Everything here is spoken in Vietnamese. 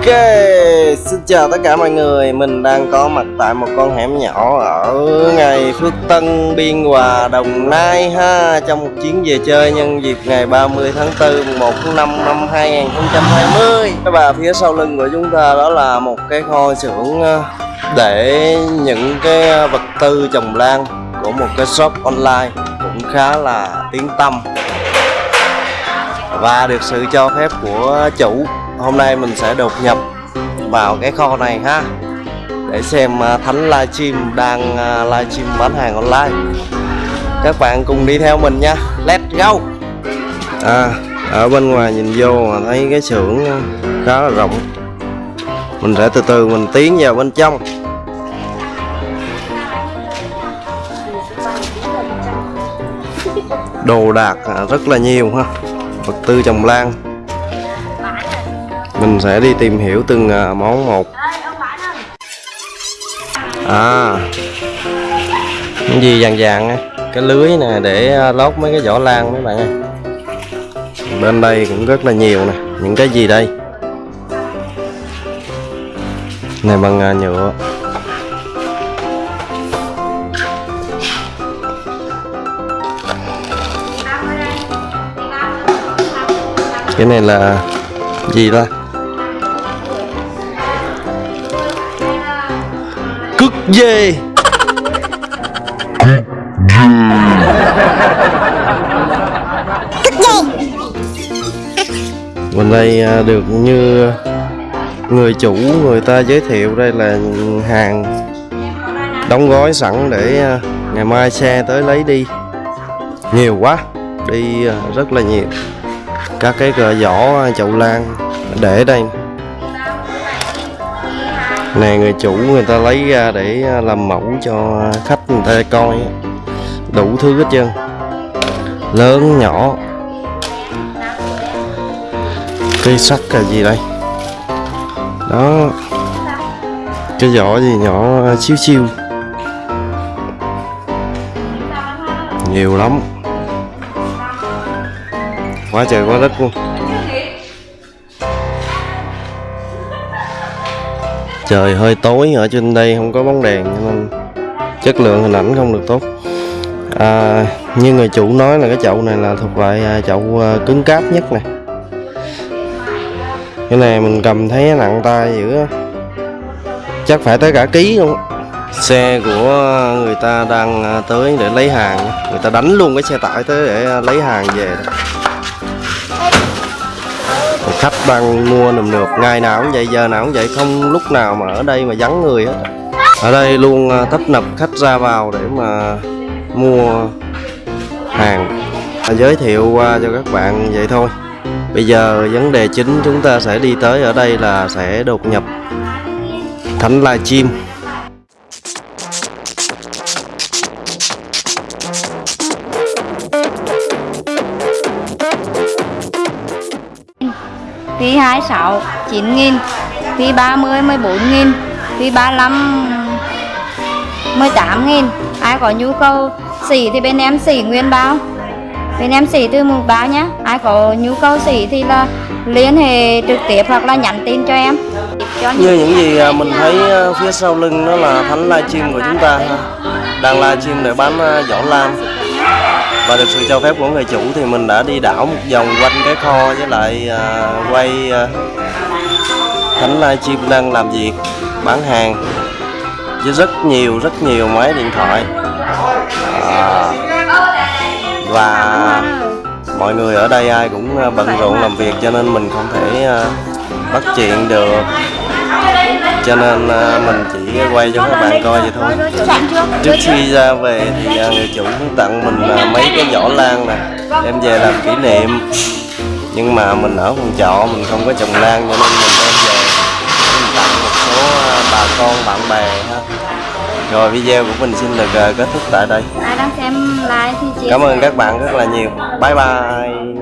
Ok, xin chào tất cả mọi người. Mình đang có mặt tại một con hẻm nhỏ ở ngày Phước Tân, Biên Hòa, Đồng Nai ha. Trong một chuyến về chơi nhân dịp ngày 30 tháng 4, 1 tháng 5 năm 2020 Và phía sau lưng của chúng ta đó là một cái kho xưởng ờ, để những cái vật tư trồng lan của một cái shop online cũng khá là tiếng tâm và được sự cho phép của chủ hôm nay mình sẽ đột nhập vào cái kho này ha. Để xem à, Thánh livestream đang à, livestream bán hàng online. Các bạn cùng đi theo mình nha. Let's go. À ở bên ngoài nhìn vô mà thấy cái xưởng khá là rộng. Mình sẽ từ từ mình tiến vào bên trong. Đồ đạc à, rất là nhiều ha. Vật tư trồng lan mình sẽ đi tìm hiểu từng à, món một. À. Cái gì vàng vàng á? Cái lưới nè để à, lót mấy cái vỏ lan mấy bạn ơi. Bên đây cũng rất là nhiều nè. Những cái gì đây? Này bằng à, nhựa. Cái này là gì ta cứt dê. Bên đây à, được như người chủ người ta giới thiệu đây là hàng đóng gói sẵn để à, ngày mai xe tới lấy đi. Nhiều quá đi à, rất là nhiều. Các cái cờ vỏ chậu lan để đây này người chủ người ta lấy ra để à, làm mẫu cho khách người ta coi. Đủ thứ hết trơn. Lớn, nhỏ. Cây sắt là gì đây? Đó. Cái vỏ gì nhỏ à, xíu xíu. Nhiều lắm. Quá trời, quá đất luôn. Trời hơi tối ở trên đây không có bóng đèn nên chất lượng hình ảnh không được tốt. À, như người chủ nói là cái chậu này là thuộc loại à, chậu à, cứng cáp nhất này. Cái này mình cầm thấy nặng tay dữ chắc phải tới cả ký luôn. Xe của người ta đang à, tới để lấy hàng. Người ta đánh luôn cái xe tải tới để lấy hàng về khách đang mua nườm nượp, ngày nào cũng vậy, giờ nào cũng vậy, không lúc nào mà ở đây mà vắng người hết. Ở đây luôn à, tấp nập khách ra vào để mà mua hàng. À, giới thiệu qua cho các bạn vậy thôi. Bây giờ vấn đề chính chúng ta sẽ đi tới ở đây là sẽ đột nhập thánh livestream Phí 26 9 nghìn. Phí 30 14 nghìn. Phí 35 18 nghìn. Ai có nhu cầu xỉ thì bên em xỉ nguyên bao. Bên em xỉ từ mùng báo nhé Ai có nhu cầu xỉ thì là liên hệ trực tiếp hoặc là nhắn tin cho em. Như những gì à, mình thấy à, phía sau lưng đó là thánh livestream của chúng ta đang livestream để bán à, vỏ lam và được sự cho phép của người chủ thì mình đã đi đảo một vòng quanh cái kho với lại à, quay à, thánh livestream đang làm việc bán hàng. Với rất nhiều rất nhiều máy điện thoại. À, và mọi người ở đây ai cũng à, bận rộn làm việc cho nên mình không thể à, bắt chuyện được cho nên à, mình chỉ quay cho các bạn coi vậy thôi. Trước khi ra về thì à, người chủ cũng tặng mình à, mấy cái vỏ lan nè. Đem về làm kỷ niệm. Nhưng mà mình ở phòng trọ mình không có trồng lan cho nên mình đem về. Mình tặng một số bà con bạn bè ha. Rồi video của mình xin được kết thúc tại đây. Ai đang xem live thì chia cảm ơn các bạn rất là nhiều. Bye bye